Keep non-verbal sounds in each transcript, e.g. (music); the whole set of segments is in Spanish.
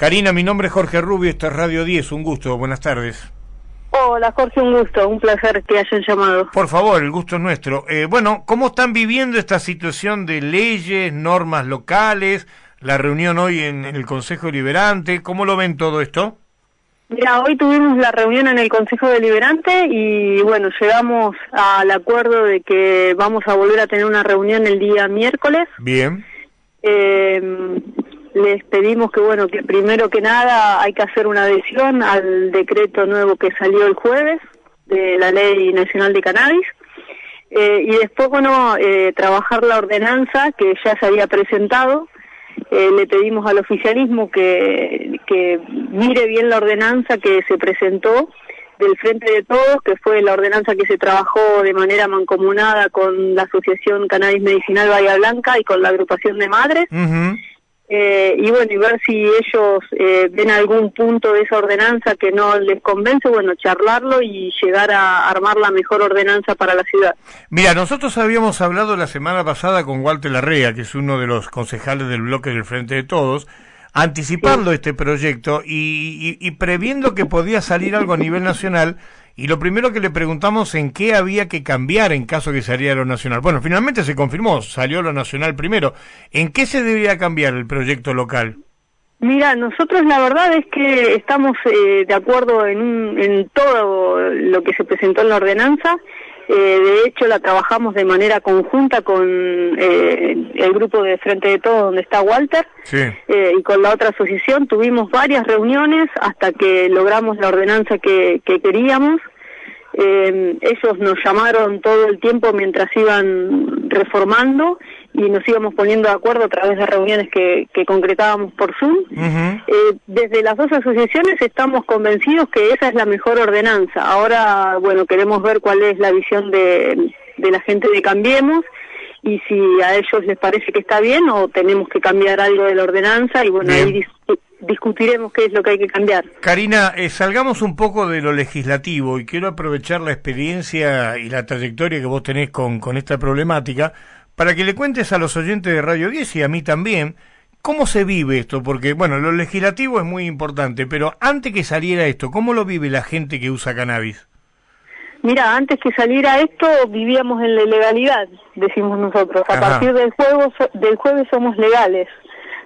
Karina, mi nombre es Jorge Rubio, esto es Radio 10, un gusto, buenas tardes. Hola Jorge, un gusto, un placer que hayan llamado. Por favor, el gusto es nuestro. Eh, bueno, ¿cómo están viviendo esta situación de leyes, normas locales, la reunión hoy en, el Consejo Deliberante? ¿Cómo lo ven todo esto? Mira, hoy tuvimos la reunión en el Consejo Deliberante y bueno, llegamos al acuerdo de que vamos a volver a tener una reunión el día miércoles. Bien. Eh, les pedimos que bueno que primero que nada hay que hacer una adhesión al decreto nuevo que salió el jueves de la ley nacional de cannabis eh, y después bueno eh, trabajar la ordenanza que ya se había presentado eh, le pedimos al oficialismo que, que mire bien la ordenanza que se presentó del Frente de Todos, que fue la ordenanza que se trabajó de manera mancomunada con la Asociación Cannabis Medicinal Bahía Blanca y con la agrupación de madres. Eh, y bueno, y ver si ellos eh, ven algún punto de esa ordenanza que no les convence, bueno, charlarlo y llegar a armar la mejor ordenanza para la ciudad. Mira, nosotros habíamos hablado la semana pasada con Walter Larrea, que es uno de los concejales del bloque del Frente de Todos, anticipando este proyecto y, y previendo que podía salir algo a nivel nacional y lo primero que le preguntamos en qué había que cambiar en caso que saliera lo nacional. Bueno, finalmente se confirmó, salió lo nacional primero. ¿En qué se debería cambiar el proyecto local? Mira, nosotros la verdad es que estamos eh, de acuerdo en, en todo lo que se presentó en la ordenanza. Eh, de hecho, la trabajamos de manera conjunta con eh, el grupo de Frente de Todo, donde está Walter, y con la otra asociación. Tuvimos varias reuniones hasta que logramos la ordenanza que queríamos. Eh, ellos nos llamaron todo el tiempo mientras iban reformando y nos íbamos poniendo de acuerdo a través de reuniones que, concretábamos por Zoom. eh, desde las dos asociaciones estamos convencidos que esa es la mejor ordenanza. Ahora, bueno, queremos ver cuál es la visión de, de la gente de Cambiemos y si a ellos les parece que está bien o tenemos que cambiar algo de la ordenanza y bueno, ahí discutiremos qué es lo que hay que cambiar. Karina, eh, salgamos un poco de lo legislativo y quiero aprovechar la experiencia y la trayectoria que vos tenés con, con esta problemática para que le cuentes a los oyentes de Radio 10 y a mí también cómo se vive esto, porque bueno, lo legislativo es muy importante, pero antes que saliera esto, ¿cómo lo vive la gente que usa cannabis? Mira, antes que saliera esto vivíamos en la ilegalidad, decimos nosotros. A partir del, juego, del jueves somos legales,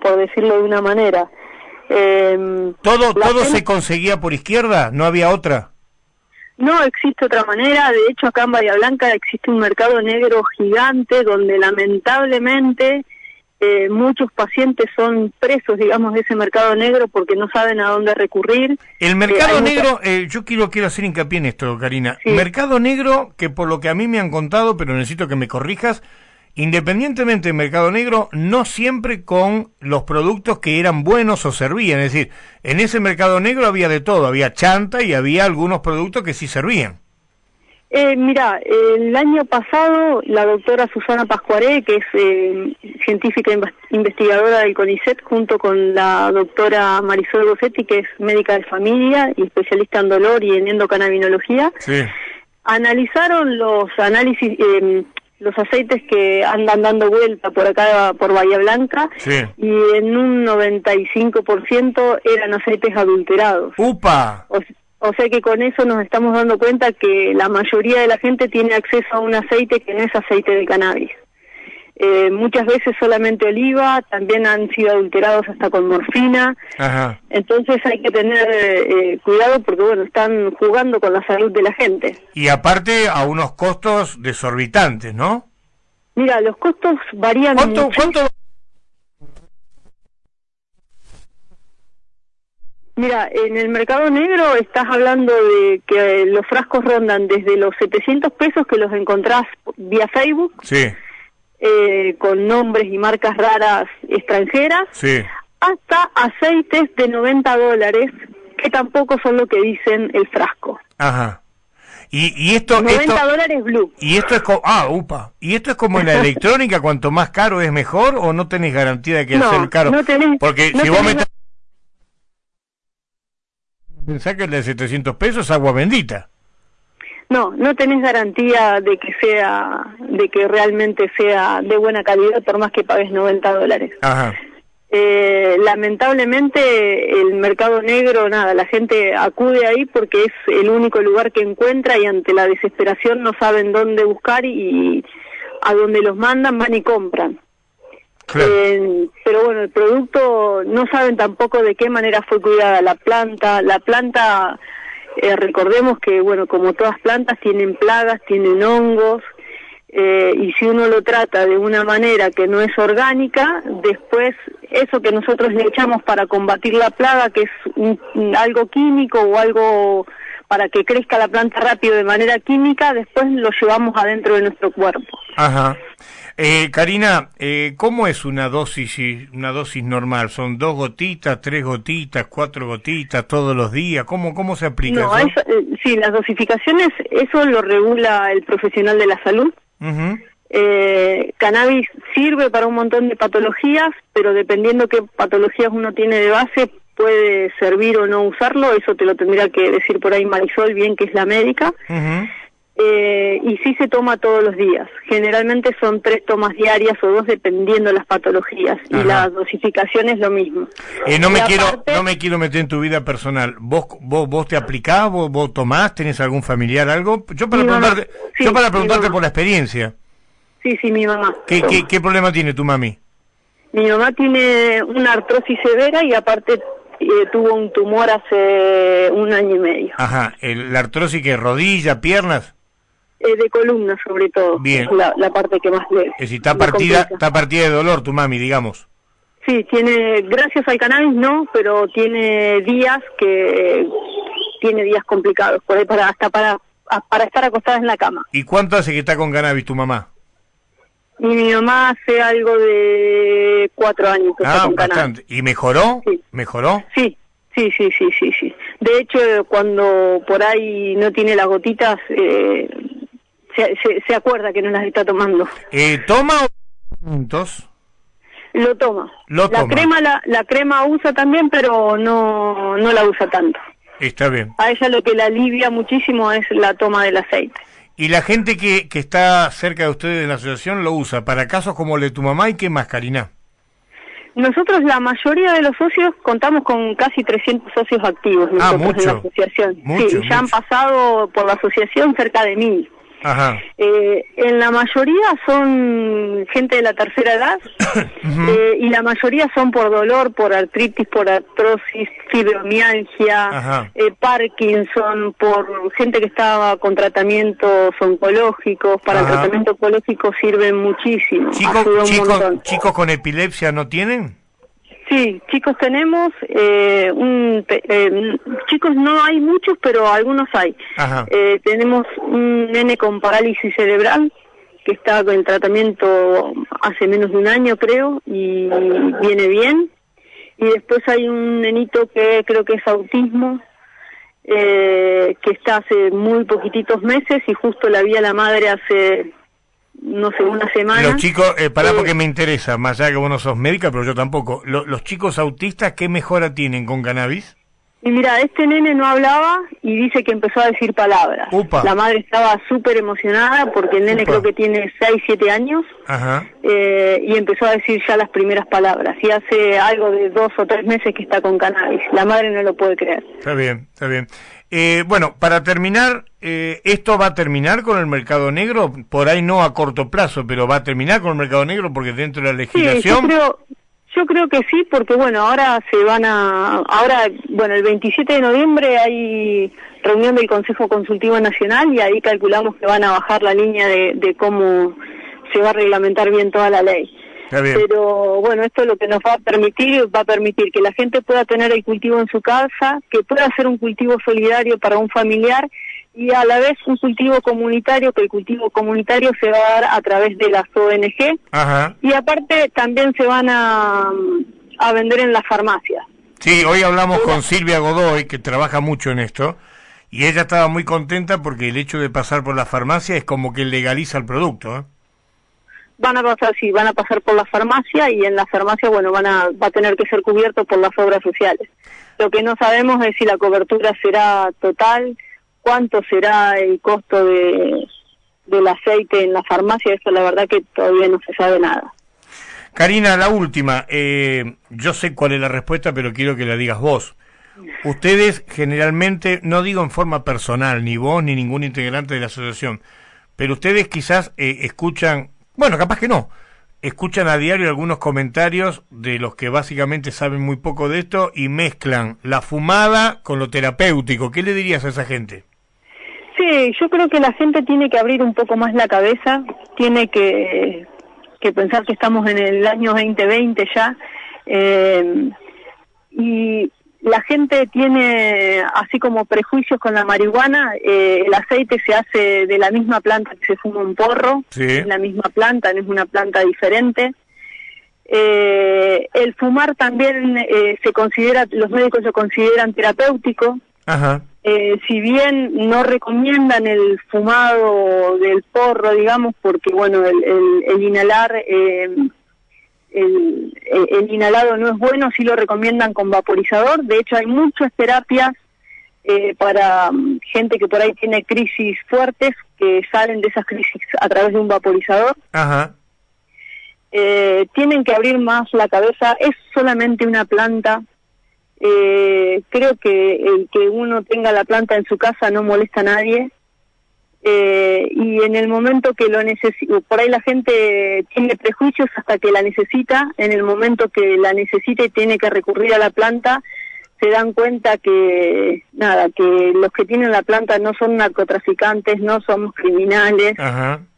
por decirlo de una manera. Eh, ¿Todo, todo se conseguía por izquierda? ¿No había otra? No existe otra manera. De hecho, acá en Bahía Blanca existe un mercado negro gigante donde lamentablemente eh, muchos pacientes son presos, digamos, de ese mercado negro porque no saben a dónde recurrir. El mercado eh, negro, eh, yo quiero, quiero hacer hincapié en esto, Karina. Mercado negro que por lo que a mí me han contado, pero necesito que me corrijas, independientemente del mercado negro, no siempre con los productos que eran buenos o servían. Es decir, en ese mercado negro había de todo, había chanta y había algunos productos que sí servían. Eh, mira, el año pasado la doctora Susana Pascuaré, que es eh, científica investigadora del CONICET, junto con la doctora Marisol Rossetti, que es médica de familia y especialista en dolor y en endocannabinología, analizaron los análisis, eh, los aceites que andan dando vuelta por acá, por Bahía Blanca, y en un 95% eran aceites adulterados. ¡Upa! O, sea que con eso nos estamos dando cuenta que la mayoría de la gente tiene acceso a un aceite que no es aceite de cannabis. Eh, muchas veces solamente oliva, también han sido adulterados hasta con morfina. Entonces hay que tener eh, cuidado porque, bueno, están jugando con la salud de la gente. Y aparte a unos costos desorbitantes, ¿no? Mira, los costos varían ¿Cuánto, ¿cuánto... Mira, en el mercado negro estás hablando de que los frascos rondan desde los 700 pesos que los encontrás vía Facebook. Sí eh, con nombres y marcas raras extranjeras, hasta aceites de 90 dólares, que tampoco son lo que dicen el frasco. Ajá. Y, y esto 90 dólares blue. Y esto es como ah, upa. Y esto es como en la (laughs) electrónica, cuanto más caro es mejor o no tenés garantía de que no, sea caro. No tenés, Porque si vos me que el de 700 pesos es agua bendita. No, no tenés garantía de que sea, de que realmente sea de buena calidad por más que pagues 90 dólares. Ajá. Eh, lamentablemente el mercado negro, nada, la gente acude ahí porque es el único lugar que encuentra y ante la desesperación no saben dónde buscar y a dónde los mandan van y compran. Eh, pero bueno, el producto no saben tampoco de qué manera fue cuidada la planta. La planta, eh, recordemos que, bueno, como todas plantas, tienen plagas, tienen hongos, eh, y si uno lo trata de una manera que no es orgánica, después eso que nosotros le echamos para combatir la plaga, que es algo químico o algo para que crezca la planta rápido de manera química, después lo llevamos adentro de nuestro cuerpo. Ajá. Eh, Karina, eh, ¿cómo es una dosis una dosis normal? ¿Son dos gotitas, tres gotitas, cuatro gotitas todos los días? ¿Cómo cómo se aplica no, eso? Eh, sí, las dosificaciones eso lo regula el profesional de la salud. eh, cannabis sirve para un montón de patologías, pero dependiendo qué patologías uno tiene de base puede servir o no usarlo. Eso te lo tendría que decir por ahí Marisol, bien que es la médica. Eh, y sí se toma todos los días. Generalmente son tres tomas diarias o dos dependiendo de las patologías y la dosificación es lo mismo. Eh, no me quiero no me quiero meter en tu vida personal. ¿Vos vos, vos te aplicás, vos, vos tomás, tenés algún familiar algo? Yo para preguntarte, yo para preguntarte por la experiencia. Sí, sí, mi mamá. ¿Qué, qué, qué problema tiene tu mami? Mi mamá tiene una artrosis severa y aparte eh, tuvo un tumor hace un año y medio. Ajá, el, la artrosis que rodilla, piernas. Eh, de columna sobre todo. Bien. la, la, parte que más le. Es decir, está partida, está partida de dolor tu mami, digamos. Sí, tiene, gracias al cannabis no, pero tiene días que tiene días complicados, por ahí para, hasta para, para estar acostada en la cama. ¿Y cuánto hace que está con cannabis tu mamá? Y mi mamá hace algo de cuatro años que ah, está con bastante. cannabis. ¿Y mejoró? Sí. ¿Mejoró? Sí, sí, sí, sí, sí, sí. De hecho, cuando por ahí no tiene las gotitas, eh, se, se, se, acuerda que no las está tomando. Eh, ¿Toma juntos? Lo toma. Lo la toma. crema la, la crema usa también, pero no no la usa tanto. Está bien. A ella lo que la alivia muchísimo es la toma del aceite. Y la gente que, que está cerca de ustedes en la asociación lo usa para casos como el de tu mamá y qué más, Karina. Nosotros, la mayoría de los socios, contamos con casi 300 socios activos nosotros ah, mucho, en la asociación. Mucho, sí, ya han pasado por la asociación cerca de mil. Ajá. Eh, en la mayoría son gente de la tercera edad (coughs) uh -huh. eh, y la mayoría son por dolor, por artritis, por artrosis, fibromialgia, eh, Parkinson, por gente que estaba con tratamientos oncológicos. Para Ajá. el tratamiento oncológico sirven muchísimo. ¿Chicos, chicos, ¿Chicos con epilepsia no tienen? Sí, chicos tenemos, eh, un, eh, chicos no hay muchos, pero algunos hay. Eh, tenemos un nene con parálisis cerebral que está en tratamiento hace menos de un año, creo, y viene bien. Y después hay un nenito que creo que es autismo, eh, que está hace muy poquititos meses y justo la vi a la madre hace no sé, una semana. Los chicos, eh, pará eh, porque me interesa, más allá que vos no sos médica, pero yo tampoco. Lo, los chicos autistas, ¿qué mejora tienen con cannabis? Y mira, este nene no hablaba y dice que empezó a decir palabras. Upa. La madre estaba súper emocionada porque el nene Upa. creo que tiene 6, 7 años Ajá. eh, y empezó a decir ya las primeras palabras. Y hace algo de dos o tres meses que está con cannabis. La madre no lo puede creer. Está bien, está bien. Eh, bueno, para terminar, eh, ¿esto va a terminar con el mercado negro? Por ahí no a corto plazo, pero va a terminar con el mercado negro porque dentro de la legislación... Sí, yo creo, yo creo que sí, porque bueno, ahora se van a... Ahora, bueno, el 27 de noviembre hay reunión del Consejo Consultivo Nacional y ahí calculamos que van a bajar la línea de, de cómo se va a reglamentar bien toda la ley. Pero bueno, esto lo que nos va a permitir, va a permitir que la gente pueda tener el cultivo en su casa, que pueda hacer un cultivo solidario para un familiar y a la vez un cultivo comunitario, que el cultivo comunitario se va a dar a través de las ONG Ajá. y aparte también se van a, a vender en las farmacias. Sí, hoy hablamos con Silvia Godoy, que trabaja mucho en esto, y ella estaba muy contenta porque el hecho de pasar por la farmacia es como que legaliza el producto, ¿eh? Van a pasar, sí, van a pasar por la farmacia y en la farmacia, bueno, van a, va a tener que ser cubierto por las obras sociales. Lo que no sabemos es si la cobertura será total, cuánto será el costo de, del aceite en la farmacia, eso la verdad que todavía no se sabe nada. Karina, la última. Eh, yo sé cuál es la respuesta, pero quiero que la digas vos. Ustedes generalmente, no digo en forma personal, ni vos ni ningún integrante de la asociación, pero ustedes quizás eh, escuchan, bueno, capaz que no, escuchan a diario algunos comentarios de los que básicamente saben muy poco de esto y mezclan la fumada con lo terapéutico. ¿Qué le dirías a esa gente? Sí, yo creo que la gente tiene que abrir un poco más la cabeza, tiene que que pensar que estamos en el año 2020 ya, eh, y la gente tiene así como prejuicios con la marihuana, eh, el aceite se hace de la misma planta que se fuma un porro, es la misma planta, no es una planta diferente. Eh, el fumar también se considera, los médicos lo consideran terapéutico. Ajá. Eh, si bien no recomiendan el fumado del porro, digamos, porque bueno, el, inhalar, eh, el, inhalado no es bueno, sí lo recomiendan con vaporizador. De hecho, hay muchas terapias eh, para mm, gente que por ahí tiene crisis fuertes, que salen de esas crisis a través de un vaporizador. Ajá. tienen que abrir más la cabeza, es solamente una planta, eh, creo que el que uno tenga la planta en su casa no molesta a nadie. Eh, y en el momento que lo necesita, por ahí la gente tiene prejuicios hasta que la necesita, en el momento que la necesita y tiene que recurrir a la planta, se dan cuenta que nada que los que tienen la planta no son narcotraficantes no somos criminales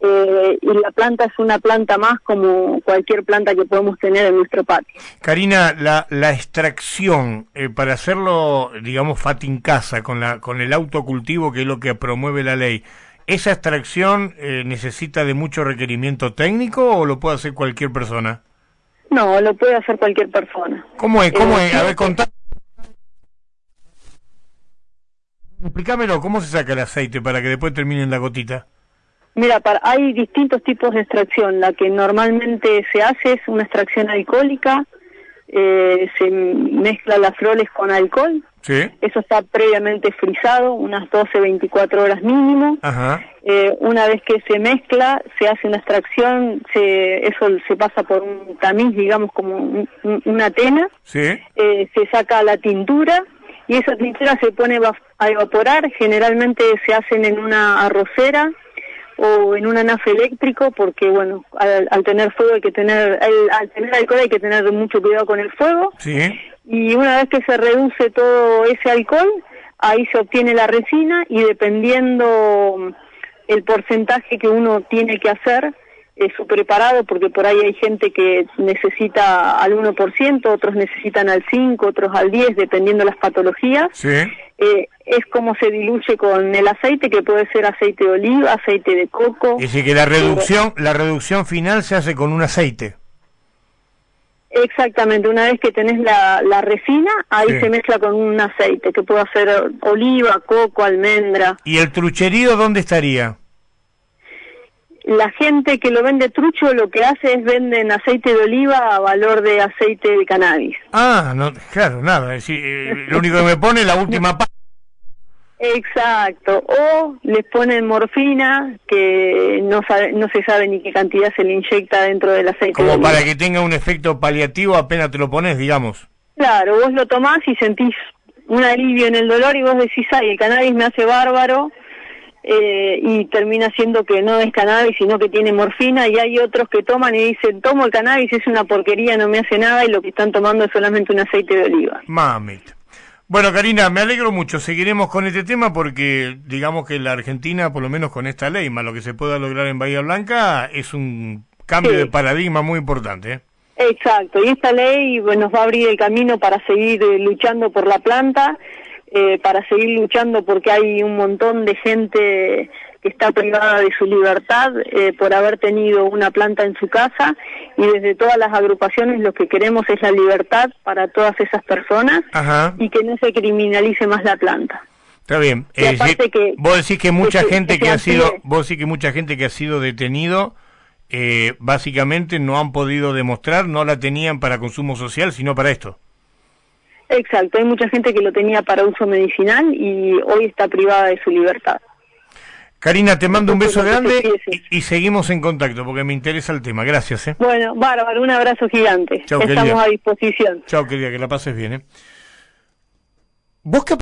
eh, y la planta es una planta más como cualquier planta que podemos tener en nuestro patio. Karina la, la extracción eh, para hacerlo digamos en casa con la con el autocultivo que es lo que promueve la ley esa extracción eh, necesita de mucho requerimiento técnico o lo puede hacer cualquier persona no, lo puede hacer cualquier persona. ¿Cómo es? ¿Cómo es? A ver, contá. Explícamelo, ¿cómo se saca el aceite para que después termine en la gotita? Mira, hay distintos tipos de extracción. La que normalmente se hace es una extracción alcohólica, eh, se mezcla las flores con alcohol. ¿Sí? Eso está previamente frisado, unas 12, 24 horas mínimo. Ajá. Eh, una vez que se mezcla, se hace una extracción, se, eso se pasa por un tamiz, digamos, como una tena. ¿Sí? Eh, se saca la tintura y esa tintura se pone a evaporar, generalmente se hacen en una arrocera o en un anafe eléctrico porque bueno, al, tener fuego hay que tener al, tener alcohol hay que tener mucho cuidado con el fuego. Y una vez que se reduce todo ese alcohol, ahí se obtiene la resina y dependiendo el porcentaje que uno tiene que hacer, su preparado, porque por ahí hay gente que necesita al 1%, otros necesitan al 5%, otros al 10%, dependiendo de las patologías. Sí. Eh, es como se diluye con el aceite, que puede ser aceite de oliva, aceite de coco. Es decir, que la reducción, la reducción final se hace con un aceite. Exactamente, una vez que tenés la, la resina, ahí se mezcla con un aceite, que puede ser oliva, coco, almendra. ¿Y el trucherío dónde estaría? la gente que lo vende trucho lo que hace es venden aceite de oliva a valor de aceite de cannabis. Ah, no, claro, nada, es decir, eh, lo único que me pone es la última parte. (laughs) Exacto, o les ponen morfina que no sabe, no se sabe ni qué cantidad se le inyecta dentro del aceite. Como para que tenga un efecto paliativo apenas te lo pones, digamos. Claro, vos lo tomás y sentís un alivio en el dolor y vos decís, ay, el cannabis me hace bárbaro, eh, y termina siendo que no es cannabis, sino que tiene morfina, y hay otros que toman y dicen, tomo el cannabis, es una porquería, no me hace nada, y lo que están tomando es solamente un aceite de oliva. Mamita. Bueno, Karina, me alegro mucho. Seguiremos con este tema porque, digamos que la Argentina, por lo menos con esta ley, más lo que se pueda lograr en Bahía Blanca, es un cambio de paradigma muy importante. ¿eh? Exacto, y esta ley nos va a abrir el camino para seguir eh, luchando por la planta eh, para seguir luchando porque hay un montón de gente que está privada de su libertad eh, por haber tenido una planta en su casa y desde todas las agrupaciones lo que queremos es la libertad para todas esas personas y que no se criminalice más la planta. Está bien. vos decís que mucha gente que, ha sido, vos decís que mucha gente que ha sido detenido, eh, básicamente no han podido demostrar, no la tenían para consumo social, sino para esto. Exacto, hay mucha gente que lo tenía para uso medicinal y hoy está privada de su libertad. Karina, te mando un beso grande y, seguimos en contacto porque me interesa el tema. Gracias. ¿eh? Bueno, bárbaro, un abrazo gigante. Estamos a disposición. Chao, querida, que la pases bien. ¿eh? ¿Vos qué